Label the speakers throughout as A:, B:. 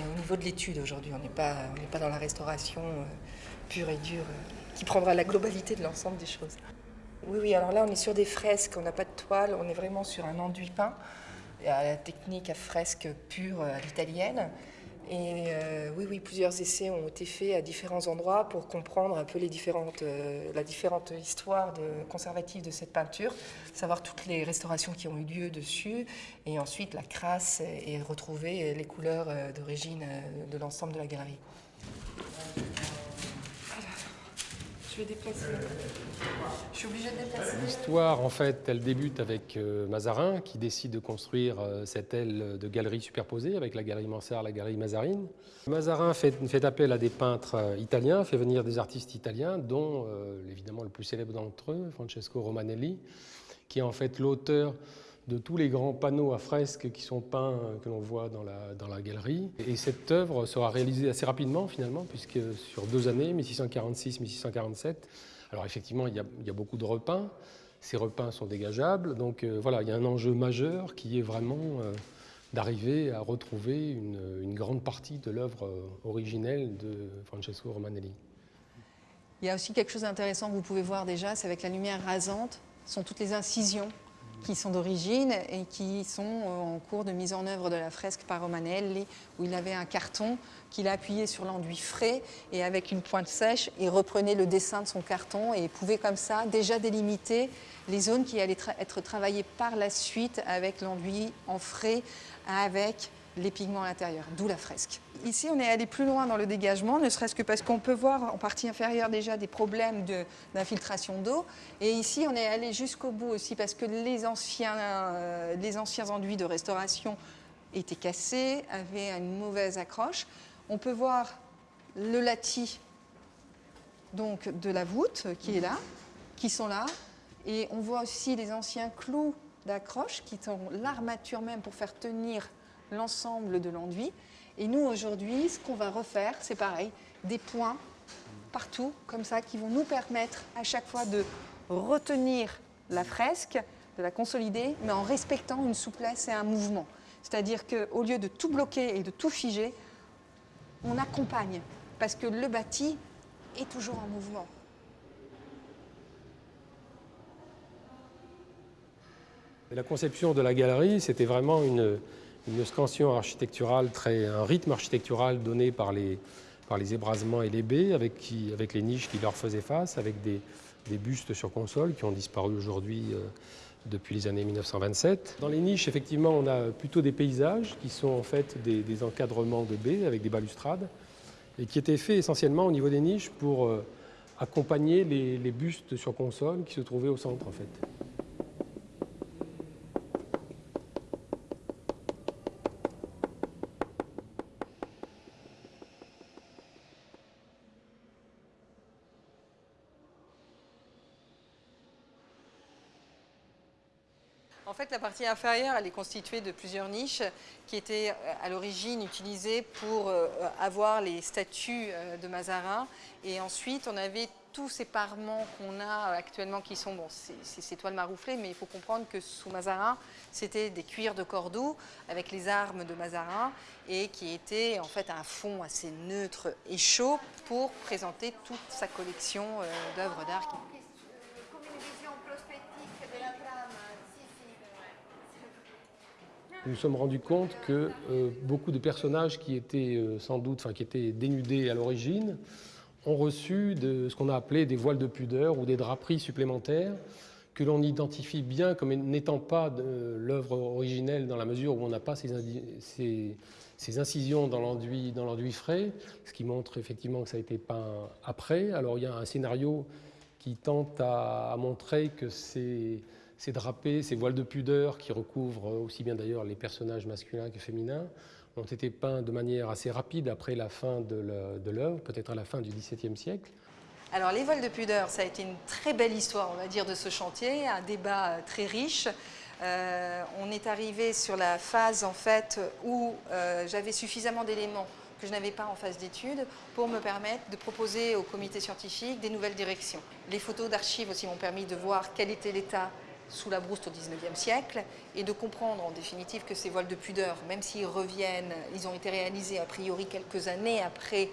A: niveau de l'étude aujourd'hui. On n'est pas, pas dans la restauration euh, pure et dure euh, qui prendra la globalité de l'ensemble des choses. Oui, oui, alors là on est sur des fresques, on n'a pas de toile, on est vraiment sur un enduit peint, la technique à fresque pure à l'italienne. Et euh, oui, oui, plusieurs essais ont été faits à différents endroits pour comprendre un peu les différentes, euh, la différente histoire conservative de cette peinture, savoir toutes les restaurations qui ont eu lieu dessus, et ensuite la crasse et retrouver les couleurs euh, d'origine de l'ensemble de la galerie. Je vais déplacer. Je suis obligée de déplacer.
B: L'histoire, en fait, elle débute avec euh, Mazarin, qui décide de construire euh, cette aile de galerie superposée avec la galerie Mansart, la galerie Mazarine. Mazarin fait, appel à des peintres euh, italiens, fait venir des artistes italiens, dont évidemment le plus célèbre d'entre eux, Francesco Romanelli, qui est en fait l'auteur de tous les grands panneaux à fresques qui sont peints, euh, que l'on voit dans la, galerie. Et cette œuvre sera réalisée assez rapidement finalement, puisque sur deux années, 1646-1647, alors effectivement il y, a, beaucoup de repeints, ces repeints sont dégageables, donc euh, voilà, il y a un enjeu majeur qui est vraiment euh, d'arriver à retrouver une, grande partie de l'œuvre originelle de Francesco Romanelli.
C: Il y a aussi quelque chose d'intéressant que vous pouvez voir déjà, c'est avec la lumière rasante, sont toutes les incisions qui sont d'origine et qui sont euh, en cours de mise en œuvre de la fresque par Romanelli, où il avait un carton qu'il appuyait sur l'enduit frais et avec une pointe sèche, il reprenait le dessin de son carton et pouvait comme ça déjà délimiter les zones qui allaient être travaillées par la suite avec l'enduit en frais, avec les pigments à l'intérieur, d'où la fresque. Ici, on est allé plus loin dans le dégagement, ne serait-ce que parce qu'on peut voir en partie inférieure déjà des problèmes d'infiltration d'eau. Et ici, on est allé jusqu'au bout aussi parce que les anciens, euh, les anciens enduits de restauration étaient cassés, avaient une mauvaise accroche. On peut voir le latis donc, de la voûte qui est là, qui sont là. Et on voit aussi les anciens clous d'accroche qui sont l'armature même pour faire tenir l'ensemble de l'enduit. Et nous, aujourd'hui, ce qu'on va refaire, c'est pareil, des points partout, comme ça, qui vont nous permettre à chaque fois de retenir la fresque, de la consolider, mais en respectant une souplesse et un mouvement. C'est-à-dire qu'au lieu de tout bloquer et de tout figer, on accompagne, parce que le bâti est toujours en mouvement.
B: La conception de la galerie, c'était vraiment une, une scansion architecturale, très, un rythme architectural donné par les, ébrasements et les baies, avec, les niches qui leur faisaient face, avec des, bustes sur console qui ont disparu aujourd'hui euh, depuis les années 1927. Dans les niches, effectivement, on a plutôt des paysages qui sont en fait des, des encadrements de baies avec des balustrades et qui étaient faits essentiellement au niveau des niches pour euh, accompagner les, les bustes sur console qui se trouvaient au centre en fait.
C: En fait, la partie inférieure, elle est constituée de plusieurs niches qui étaient euh, à l'origine utilisées pour euh, avoir les statues euh, de Mazarin. Et ensuite, on avait tous ces parements qu'on a actuellement qui sont, bon, ces toiles marouflées, mais il faut comprendre que sous Mazarin, c'était des cuirs de Cordoue avec les armes de Mazarin et qui étaient en fait un fond assez neutre et chaud pour présenter toute sa collection d'œuvres d'art.
B: Nous nous sommes rendus compte que euh, beaucoup de personnages qui étaient euh, sans doute, enfin qui étaient dénudés à l'origine, ont reçu de, ce qu'on a appelé des voiles de pudeur ou des draperies supplémentaires que l'on identifie bien comme n'étant pas l'œuvre originelle dans la mesure où on n'a pas ces, incisions dans l'enduit frais, ce qui montre effectivement que ça a été peint après. Alors il y a un scénario qui tente à montrer que c'est ces drapés, ces voiles de pudeur qui recouvrent aussi bien d'ailleurs les personnages masculins que féminins, ont été peints de manière assez rapide après la fin de l'œuvre, peut-être à la fin du XVIIe siècle.
C: Alors les voiles de pudeur, ça a été une très belle histoire, on va dire, de ce chantier, un débat très riche. Euh, on est arrivé sur la phase en fait où euh, j'avais suffisamment d'éléments que je n'avais pas en phase d'étude pour me permettre de proposer au comité scientifique des nouvelles directions. Les photos d'archives aussi m'ont permis de voir quel était l'état sous la brousse au XIXe siècle et de comprendre en définitive que ces voiles de pudeur, même s'ils reviennent, ils ont été réalisés a priori quelques années après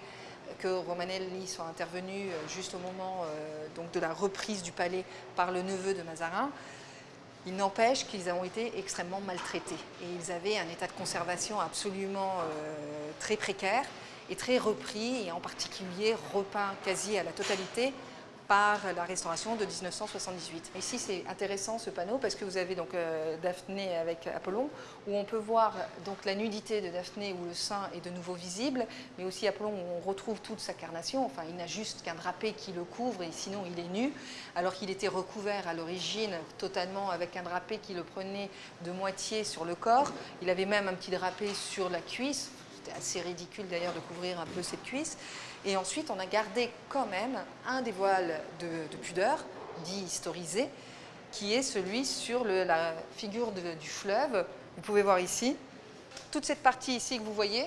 C: que Romanelli soit intervenu euh, juste au moment euh, donc de la reprise du palais par le neveu de Mazarin, il n'empêche qu'ils ont été extrêmement maltraités. Et ils avaient un état de conservation absolument euh, très précaire et très repris et en particulier repeint quasi à la totalité par la restauration de 1978. Ici, c'est intéressant ce panneau parce que vous avez donc euh, Daphné avec Apollon, où on peut voir donc la nudité de Daphné où le sein est de nouveau visible, mais aussi Apollon où on retrouve toute sa carnation. Enfin, il n'a juste qu'un drapé qui le couvre et sinon il est nu, alors qu'il était recouvert à l'origine totalement avec un drapé qui le prenait de moitié sur le corps. Il avait même un petit drapé sur la cuisse. C'était assez ridicule d'ailleurs de couvrir un peu cette cuisse. Et ensuite, on a gardé quand même un des voiles de, pudeur, dit historisé, qui est celui sur la figure du fleuve. Vous pouvez voir ici, toute cette partie ici que vous voyez,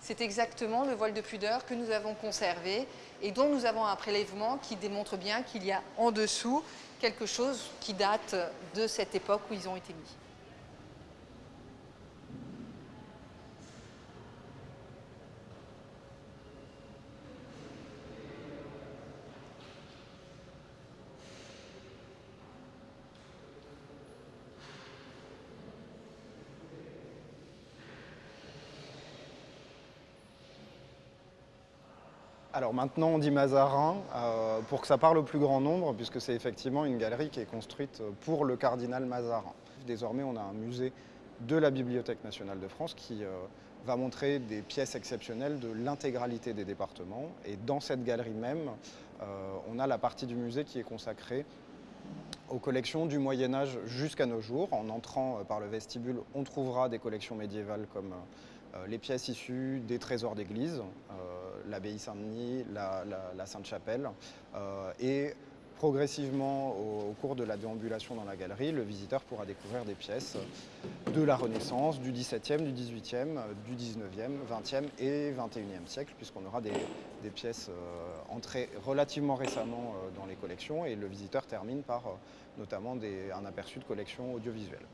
C: c'est exactement le voile de pudeur que nous avons conservé et dont nous avons un prélèvement qui démontre bien qu'il y a en dessous quelque chose qui date de cette époque où ils ont été mis.
D: Alors maintenant on dit Mazarin euh, pour que ça parle au plus grand nombre puisque c'est effectivement une galerie qui est construite pour le cardinal Mazarin. Désormais on a un musée de la Bibliothèque nationale de France qui euh, va montrer des pièces exceptionnelles de l'intégralité des départements et dans cette galerie même euh, on a la partie du musée qui est consacrée aux collections du Moyen-Âge jusqu'à nos jours. En entrant par le vestibule, on trouvera des collections médiévales comme les pièces issues des trésors d'église, l'abbaye Saint-Denis, la, Sainte-Chapelle. Euh, et progressivement, au, cours de la déambulation dans la galerie, le visiteur pourra découvrir des pièces de la Renaissance, du XVIIe, du XVIIIe, du XIXe, XXe et XXIe siècle, puisqu'on aura des, pièces euh, entrées relativement récemment euh, dans les collections et le visiteur termine par notamment un aperçu de collections audiovisuelles.